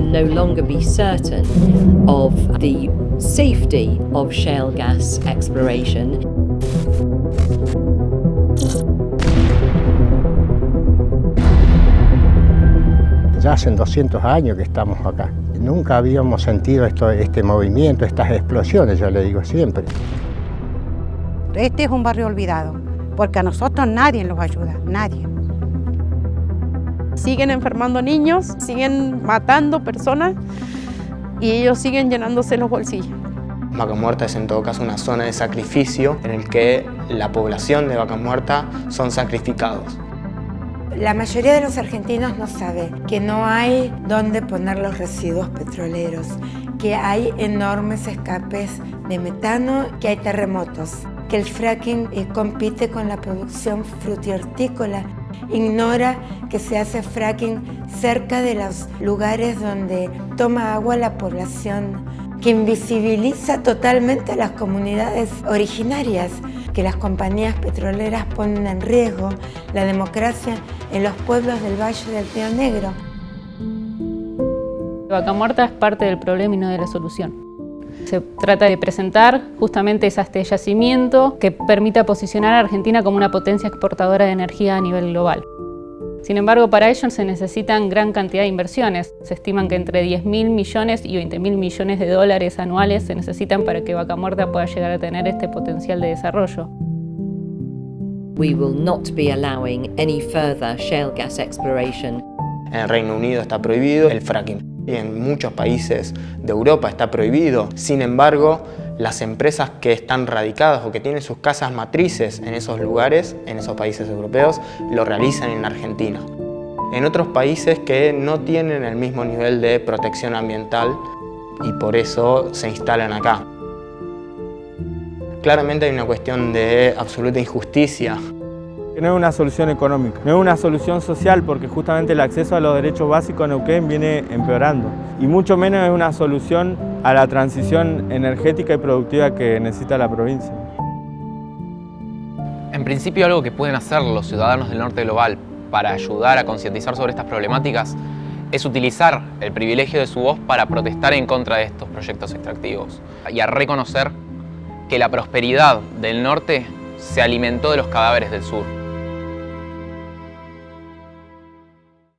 no longer be certain of the safety of shale gas exploration. Ya hacen 200 años que estamos acá. Nunca habíamos sentido esto, este movimiento, estas explosiones, yo le digo siempre. Este es un barrio olvidado, porque a nosotros nadie nos ayuda, nadie. Siguen enfermando niños, siguen matando personas y ellos siguen llenándose los bolsillos. Vaca Muerta es en todo caso una zona de sacrificio en el que la población de Vaca Muerta son sacrificados. La mayoría de los argentinos no sabe que no hay dónde poner los residuos petroleros, que hay enormes escapes de metano, que hay terremotos, que el fracking eh, compite con la producción frutihortícola. Ignora que se hace fracking cerca de los lugares donde toma agua la población, que invisibiliza totalmente a las comunidades originarias que las compañías petroleras ponen en riesgo la democracia en los pueblos del Valle del Río Negro. Vaca Muerta es parte del problema y no de la solución. Se trata de presentar justamente este yacimiento que permita posicionar a Argentina como una potencia exportadora de energía a nivel global. Sin embargo, para ello se necesitan gran cantidad de inversiones. Se estiman que entre 10.000 millones y 20.000 millones de dólares anuales se necesitan para que Vaca Muerta pueda llegar a tener este potencial de desarrollo. We will not be allowing any further shale gas exploration. En el Reino Unido está prohibido el fracking y en muchos países de Europa está prohibido. Sin embargo, las empresas que están radicadas o que tienen sus casas matrices en esos lugares, en esos países europeos, lo realizan en Argentina. En otros países que no tienen el mismo nivel de protección ambiental y por eso se instalan acá. Claramente hay una cuestión de absoluta injusticia no es una solución económica, no es una solución social porque justamente el acceso a los derechos básicos en Neuquén viene empeorando y mucho menos es una solución a la transición energética y productiva que necesita la provincia. En principio algo que pueden hacer los ciudadanos del norte global para ayudar a concientizar sobre estas problemáticas es utilizar el privilegio de su voz para protestar en contra de estos proyectos extractivos y a reconocer que la prosperidad del norte se alimentó de los cadáveres del sur.